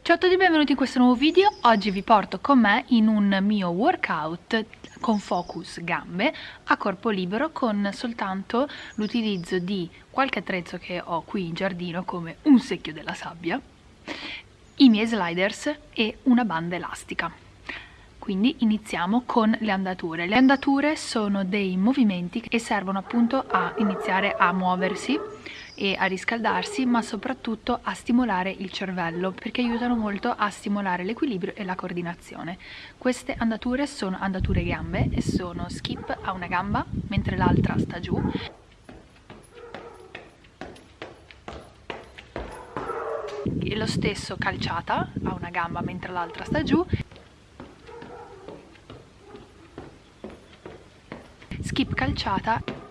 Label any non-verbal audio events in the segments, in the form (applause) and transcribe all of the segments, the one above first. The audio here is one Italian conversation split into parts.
Ciao a tutti e benvenuti in questo nuovo video, oggi vi porto con me in un mio workout con focus gambe a corpo libero con soltanto l'utilizzo di qualche attrezzo che ho qui in giardino come un secchio della sabbia, i miei sliders e una banda elastica. Quindi iniziamo con le andature. Le andature sono dei movimenti che servono appunto a iniziare a muoversi e a riscaldarsi ma soprattutto a stimolare il cervello perché aiutano molto a stimolare l'equilibrio e la coordinazione. Queste andature sono andature gambe e sono skip a una gamba mentre l'altra sta giù e lo stesso calciata a una gamba mentre l'altra sta giù skip calciata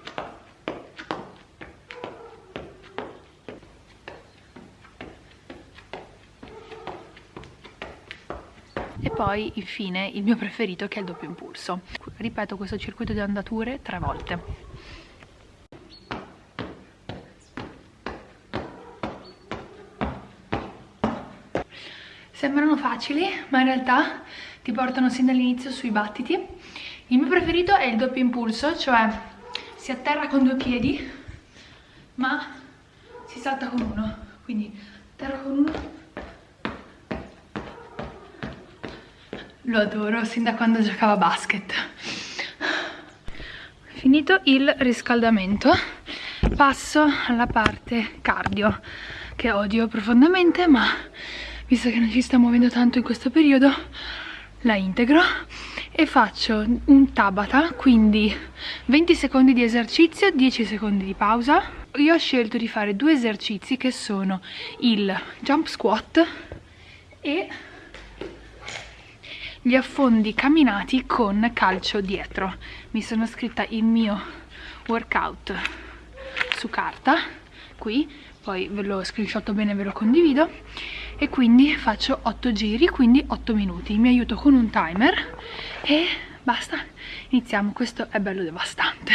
poi infine il mio preferito che è il doppio impulso. Ripeto questo circuito di andature tre volte. Sembrano facili ma in realtà ti portano sin dall'inizio sui battiti. Il mio preferito è il doppio impulso cioè si atterra con due piedi ma si salta con uno. Quindi atterra con uno lo adoro sin da quando giocavo a basket. Finito il riscaldamento passo alla parte cardio che odio profondamente ma visto che non ci sta muovendo tanto in questo periodo la integro e faccio un tabata quindi 20 secondi di esercizio 10 secondi di pausa. Io ho scelto di fare due esercizi che sono il jump squat e gli affondi camminati con calcio dietro. Mi sono scritta il mio workout su carta qui poi ve lo screenshot bene ve lo condivido. E quindi faccio 8 giri quindi 8 minuti. Mi aiuto con un timer e basta. Iniziamo. Questo è bello devastante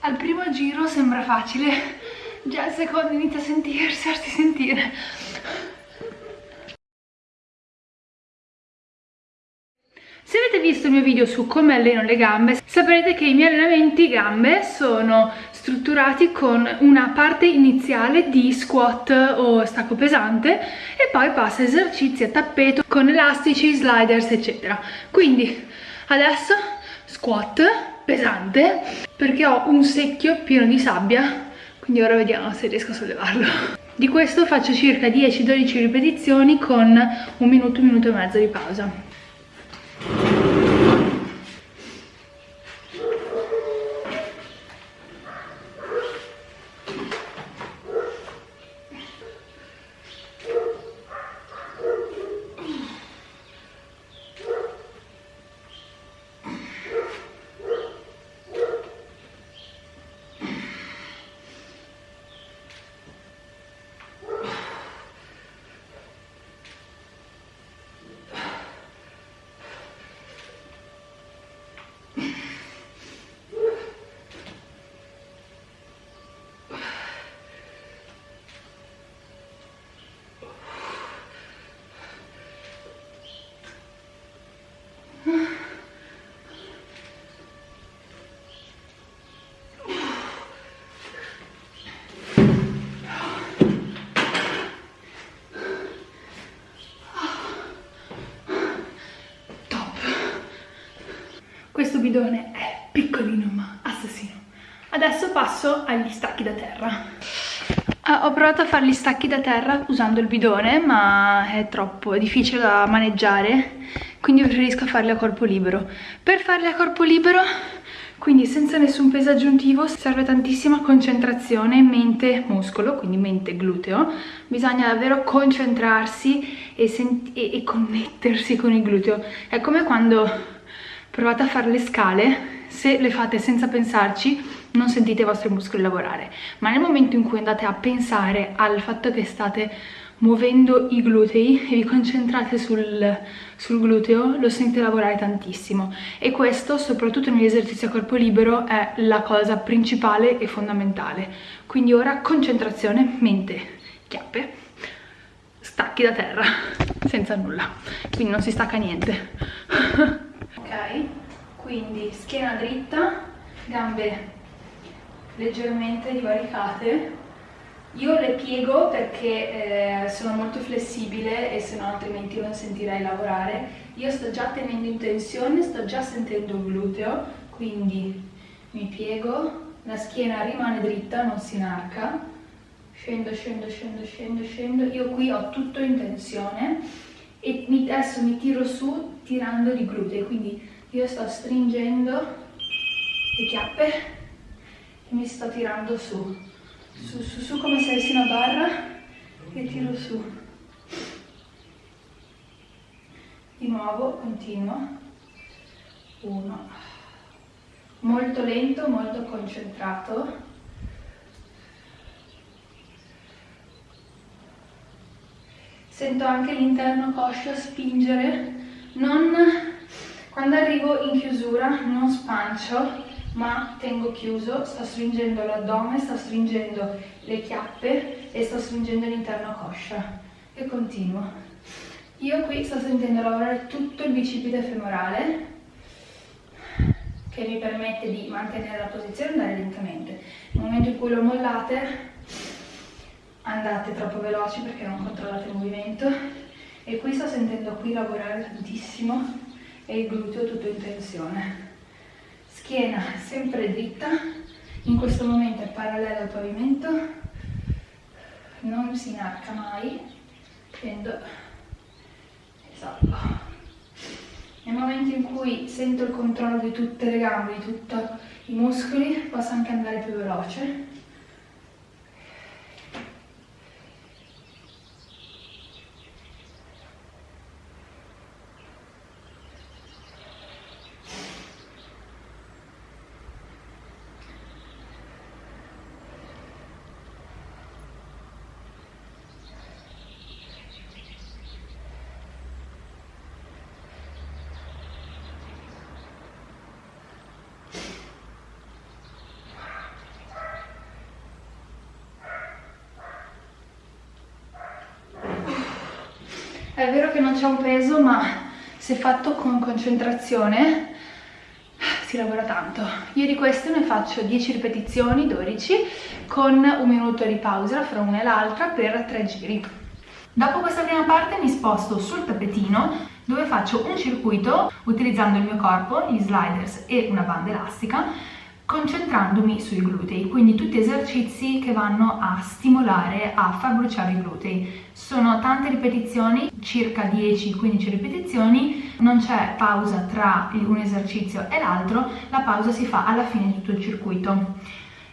al primo giro sembra facile già al secondo inizia a sentirsi, a sentire Se avete visto il mio video su come alleno le gambe, saprete che i miei allenamenti gambe sono strutturati con una parte iniziale di squat o stacco pesante e poi passa esercizi a tappeto con elastici, sliders eccetera. Quindi adesso squat pesante perché ho un secchio pieno di sabbia quindi ora vediamo se riesco a sollevarlo. Di questo faccio circa 10-12 ripetizioni con un minuto, un minuto e mezzo di pausa questo bidone è piccolino ma assassino adesso passo agli stacchi da terra Ah, ho provato a fare gli stacchi da terra usando il bidone, ma è troppo, difficile da maneggiare, quindi preferisco farli a corpo libero. Per farli a corpo libero, quindi senza nessun peso aggiuntivo, serve tantissima concentrazione mente-muscolo, quindi mente-gluteo. Bisogna davvero concentrarsi e, e, e connettersi con il gluteo. È come quando provate a fare le scale, se le fate senza pensarci non sentite i vostri muscoli lavorare, ma nel momento in cui andate a pensare al fatto che state muovendo i glutei e vi concentrate sul, sul, gluteo lo sentite lavorare tantissimo. E questo soprattutto negli esercizi a corpo libero è la cosa principale e fondamentale. Quindi ora concentrazione, mente, chiappe stacchi da terra senza nulla. Quindi non si stacca niente (laughs) ok quindi schiena dritta gambe leggermente divaricate. Io le piego perché eh, sono molto flessibile e se no altrimenti non sentirei lavorare. Io sto già tenendo in tensione sto già sentendo il gluteo quindi mi piego. La schiena rimane dritta non si inarca. Scendo scendo scendo scendo scendo. Io qui ho tutto in tensione e adesso mi tiro su tirando i glutei quindi io sto stringendo le chiappe mi sto tirando su. Su su su come se avessi una barra e tiro su. Di nuovo continuo. Uno. Molto lento molto concentrato sento anche l'interno coscio spingere non quando arrivo in chiusura non spancio ma tengo chiuso, sto stringendo l'addome, sto stringendo le chiappe e sto stringendo l'interno coscia e continuo. Io qui sto sentendo lavorare tutto il bicipite femorale che mi permette di mantenere la posizione e andare lentamente. Nel momento in cui lo mollate andate troppo veloci perché non controllate il movimento. E qui sto sentendo qui lavorare tantissimo e il gluteo tutto in tensione. Schiena sempre dritta, in questo momento è parallela al pavimento, non si inarca mai, scendo e salgo. Nel momento in cui sento il controllo di tutte le gambe, di tutti i muscoli, posso anche andare più veloce. È vero che non c'è un peso, ma se fatto con concentrazione si lavora tanto. Io di queste ne faccio 10 ripetizioni, 12, con un minuto di pausa fra una e l'altra per 3 giri. Dopo questa prima parte mi sposto sul tappetino dove faccio un circuito utilizzando il mio corpo, gli sliders e una banda elastica concentrandomi sui glutei, quindi tutti esercizi che vanno a stimolare, a far bruciare i glutei. Sono tante ripetizioni, circa 10-15 ripetizioni, non c'è pausa tra un esercizio e l'altro, la pausa si fa alla fine di tutto il circuito.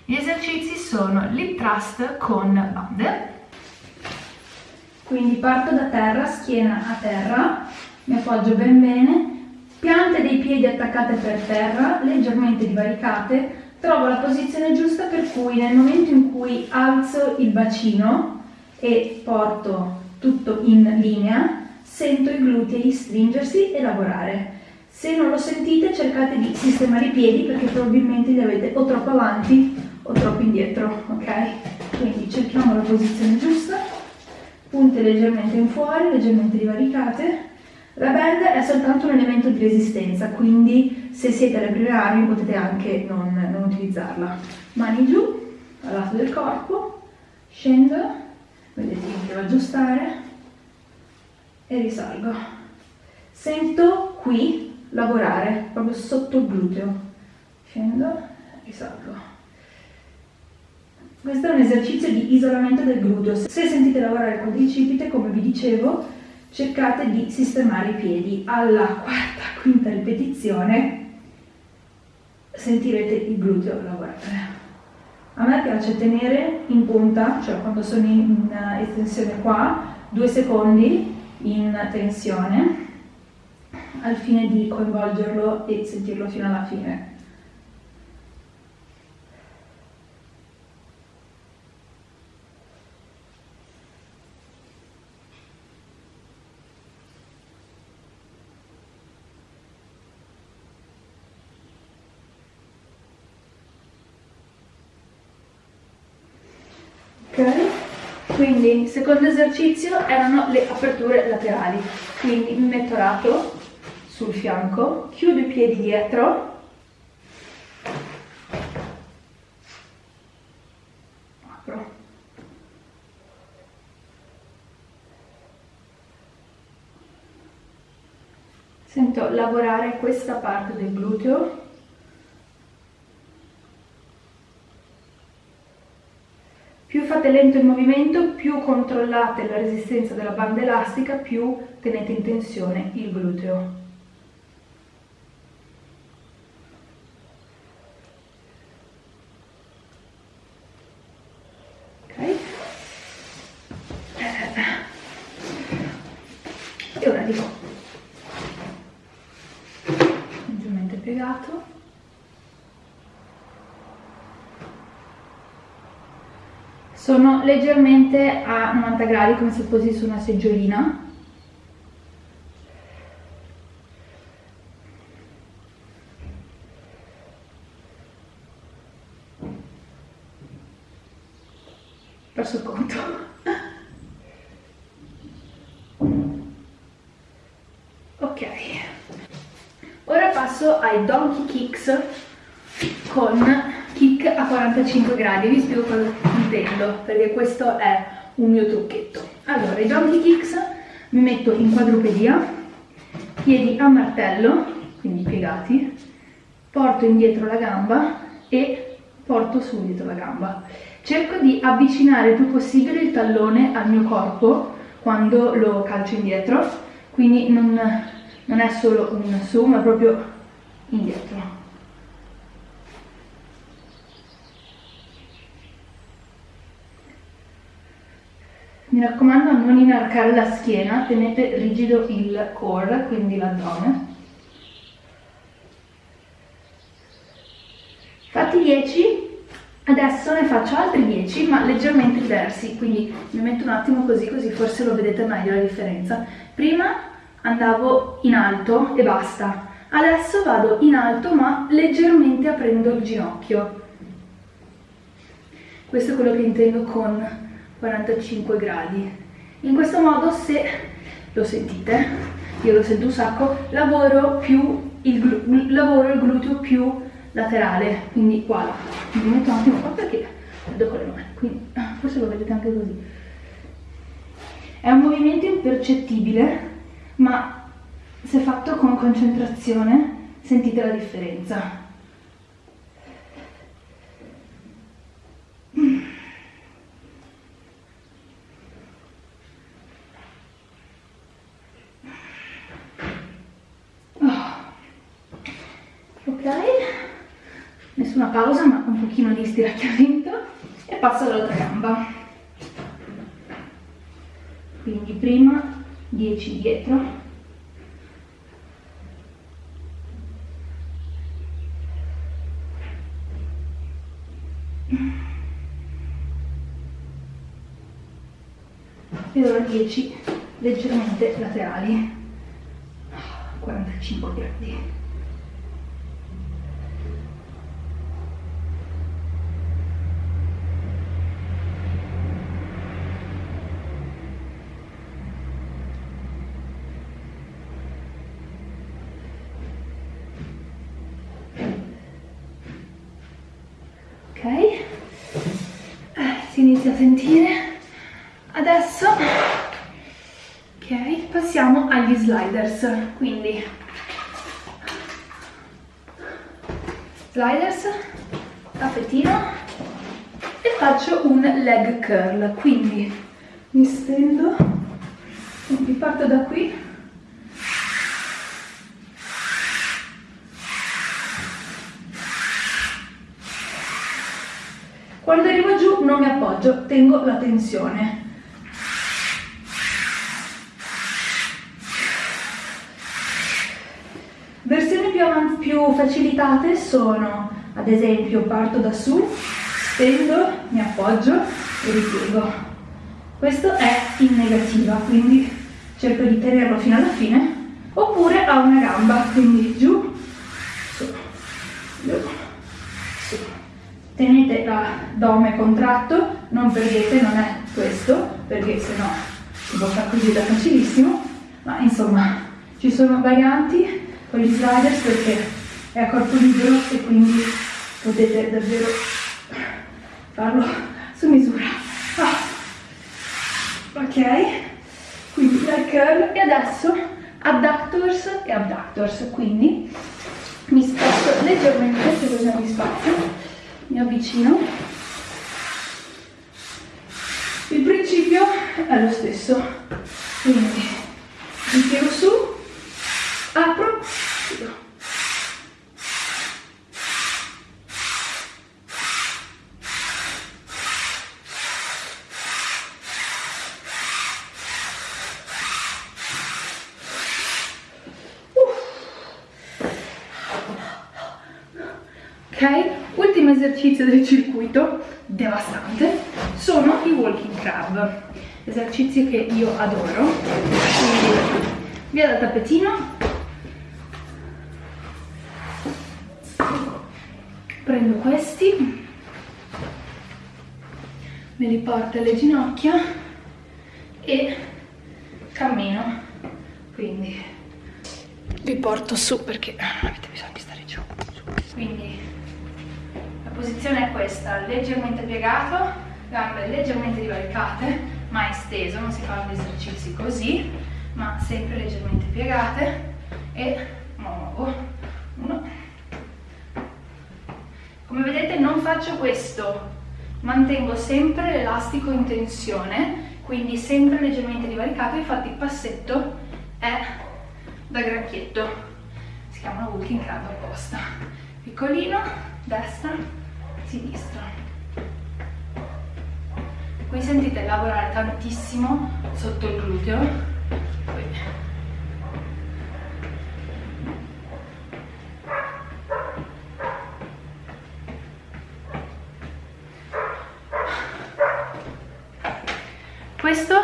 Gli esercizi sono lip thrust con bande, quindi parto da terra, schiena a terra, mi appoggio ben bene, piante dei piedi attaccate per terra, leggermente divaricate, trovo la posizione giusta per cui nel momento in cui alzo il bacino e porto tutto in linea, sento i glutei stringersi e lavorare. Se non lo sentite cercate di sistemare i piedi perché probabilmente li avete o troppo avanti o troppo indietro, ok? Quindi cerchiamo la posizione giusta, punte leggermente in fuori, leggermente divaricate, la band è soltanto un elemento di resistenza, quindi se siete alle prime armi potete anche non, non utilizzarla. Mani giù, al lato del corpo, scendo, vedete che devo aggiustare e risalgo. Sento qui lavorare, proprio sotto il gluteo. Scendo, risalgo. questo è un esercizio di isolamento del gluteo. Se sentite lavorare il quadricipite, come vi dicevo, cercate di sistemare i piedi. Alla quarta, quinta ripetizione sentirete il gluteo lavorare. A me piace tenere in punta, cioè quando sono in estensione qua, due secondi in tensione al fine di coinvolgerlo e sentirlo fino alla fine. Ok? Quindi il secondo esercizio erano le aperture laterali, quindi mi metto lato sul fianco, chiudo i piedi dietro, apro. Sento lavorare questa parte del gluteo Più fate lento il movimento, più controllate la resistenza della banda elastica, più tenete in tensione il gluteo. Ok? E ora dico leggermente piegato. Sono leggermente a 90 gradi come se fossi su una seggiolina. Perso il conto. ok. Ora passo ai donkey kicks con kick a 45 gradi. Vi spiego cosa intendo, perché questo è un mio trucchetto. Allora, i donkey kicks mi metto in quadrupedia, piedi a martello, quindi piegati, porto indietro la gamba e porto su dietro la gamba. Cerco di avvicinare il più possibile il tallone al mio corpo quando lo calcio indietro, quindi non, non è solo un su, ma proprio indietro. Mi raccomando non inarcare la schiena, tenete rigido il core, quindi l'addome. Fatti 10, adesso ne faccio altri 10 ma leggermente diversi, quindi mi metto un attimo così, così forse lo vedete meglio la differenza. Prima andavo in alto e basta, adesso vado in alto ma leggermente aprendo il ginocchio. Questo è quello che intendo con 45 gradi. In questo modo se lo sentite, io lo sento un sacco, lavoro, più il, lavoro il gluteo più laterale, quindi qua, mi metto un attimo qua perché vedo con le mani, quindi forse lo vedete anche così. È un movimento impercettibile, ma se fatto con concentrazione sentite la differenza. nessuna pausa ma un pochino di stiracchiamento e passo all'altra gamba. Quindi prima 10 dietro. E ora 10 leggermente laterali. 45 gradi a sentire. Adesso ok passiamo agli sliders quindi. Sliders tappetino e faccio un leg curl quindi mi stendo quindi parto da qui quando arrivo giù non mi appoggio tengo la tensione versioni più, più facilitate sono ad esempio parto da su stendo, mi appoggio e ripiego. Questo è in negativa, quindi cerco di tenerlo fino alla fine, oppure a una gamba, quindi giù, su, giù, su. Tenete l'addome contratto, non perdete, non è questo, perché se no si può fare così da facilissimo, ma insomma ci sono varianti con gli sliders perché è a corpo libero e quindi potete davvero farlo su misura ah. ok quindi la curl e adesso adductors e abductors quindi mi sposto leggermente se così mi spazio mi avvicino. Il principio è lo stesso. Quindi mi tiro su apro chiudo. Ok? Ultimo esercizio del circuito, devastante, sono i walking crab, esercizi che io adoro, quindi via dal tappetino, prendo questi, me li porto alle ginocchia e cammino, quindi vi porto su perché avete bisogno di stare giù, quindi posizione è questa, leggermente piegato, gambe leggermente divaricate, mai steso, non si fanno gli esercizi così, ma sempre leggermente piegate e muovo, uno. Come vedete non faccio questo, mantengo sempre l'elastico in tensione, quindi sempre leggermente divaricato, infatti il passetto è da granchietto, si chiama walking crab apposta. Piccolino, destra, sinistra. Qui sentite lavorare tantissimo sotto il gluteo. Questo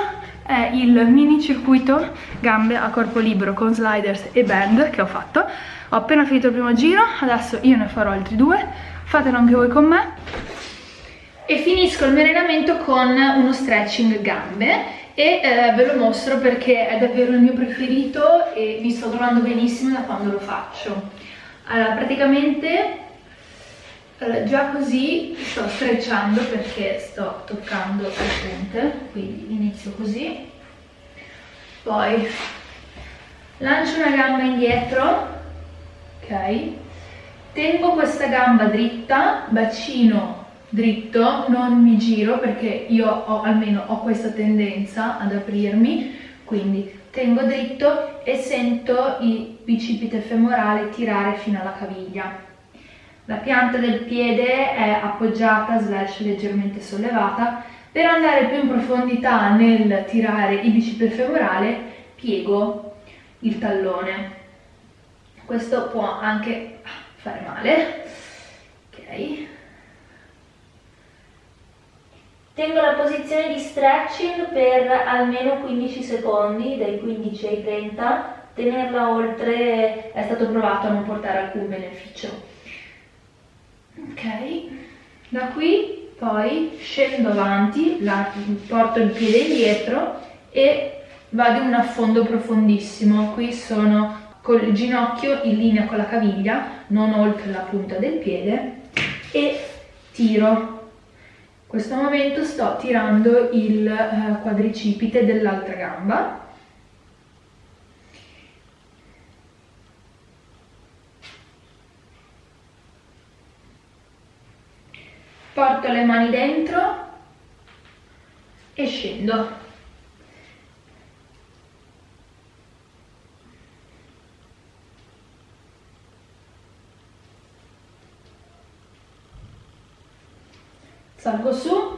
è il mini circuito gambe a corpo libero con sliders e band che ho fatto. Ho appena finito il primo giro, adesso io ne farò altri due. Fatelo anche voi con me. E finisco il mio allenamento con uno stretching gambe e eh, ve lo mostro perché è davvero il mio preferito e mi sto trovando benissimo da quando lo faccio. Allora praticamente allora, già così sto strecciando perché sto toccando le punte quindi inizio così. Poi lancio una gamba indietro ok tengo questa gamba dritta, bacino dritto, non mi giro perché io ho, almeno ho questa tendenza ad aprirmi, quindi tengo dritto e sento il bicipite femorale tirare fino alla caviglia. La pianta del piede è appoggiata slash leggermente sollevata. Per andare più in profondità nel tirare il bicipite femorale piego il tallone. Questo può anche fare male. Ok. Tengo la posizione di stretching per almeno 15 secondi dai 15 ai 30 tenerla oltre è stato provato a non portare alcun beneficio. Ok. Da qui poi scendo avanti la, porto il piede indietro e vado in un affondo profondissimo. Qui sono con il ginocchio in linea con la caviglia, non oltre la punta del piede e tiro. In questo momento sto tirando il eh, quadricipite dell'altra gamba. porto le mani dentro e scendo salgo su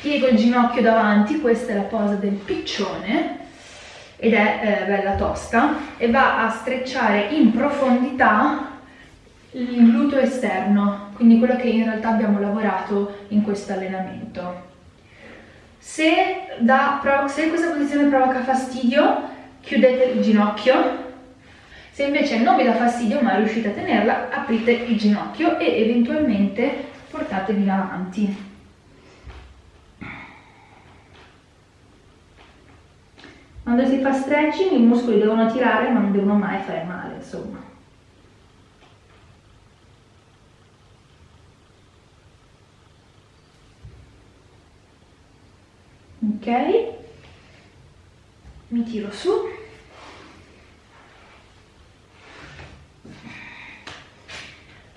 piego il ginocchio davanti questa è la posa del piccione ed è eh, bella tosta e va a strecciare in profondità il gluteo esterno, quindi quello che in realtà abbiamo lavorato in questo allenamento. Se, da, se questa posizione provoca fastidio, chiudete il ginocchio, se invece non vi dà fastidio ma riuscite a tenerla, aprite il ginocchio e eventualmente portatevi avanti. Quando si fa stretching i muscoli devono tirare ma non devono mai fare male, insomma. Ok, mi tiro su.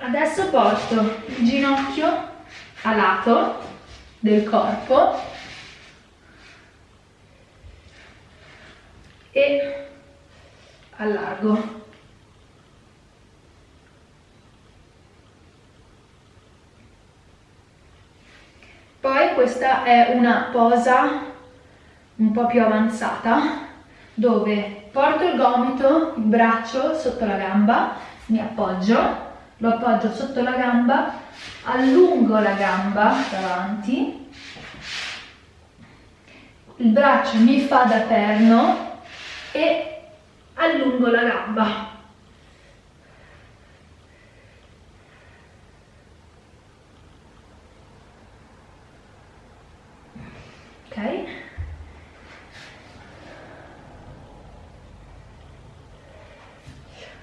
Adesso porto il ginocchio a lato del corpo e allargo. Poi questa è una posa un po' più avanzata dove porto il gomito, il braccio sotto la gamba, mi appoggio, lo appoggio sotto la gamba, allungo la gamba davanti, il braccio mi fa da perno e allungo la gamba.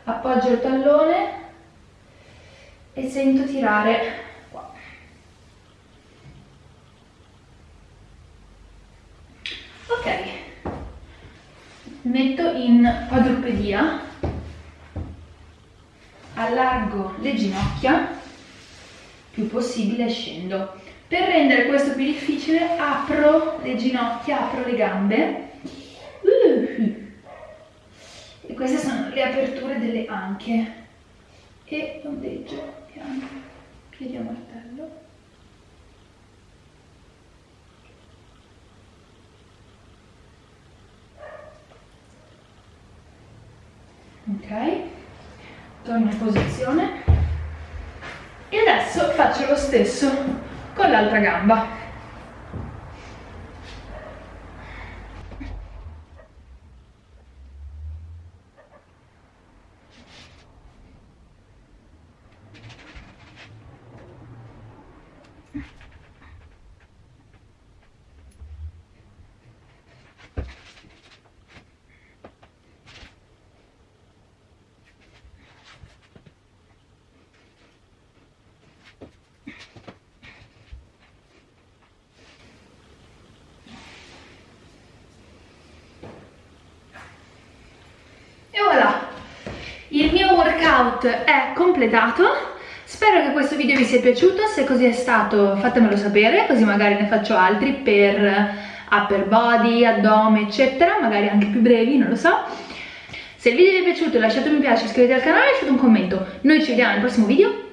Appoggio il tallone sento tirare qua. Ok, metto in quadrupedia, allargo le ginocchia più possibile scendo. Per rendere questo più difficile apro le ginocchia, apro le gambe. E queste sono le aperture delle anche. E ondeggio piano, piedi a martello ok. Torno in posizione. E adesso faccio lo stesso con l'altra gamba Il workout è completato, spero che questo video vi sia piaciuto, se così è stato fatemelo sapere, così magari ne faccio altri per upper body, addome, eccetera, magari anche più brevi, non lo so. Se il video vi è piaciuto lasciate un mi piace, iscrivetevi al canale e lasciate un commento. Noi ci vediamo nel prossimo video,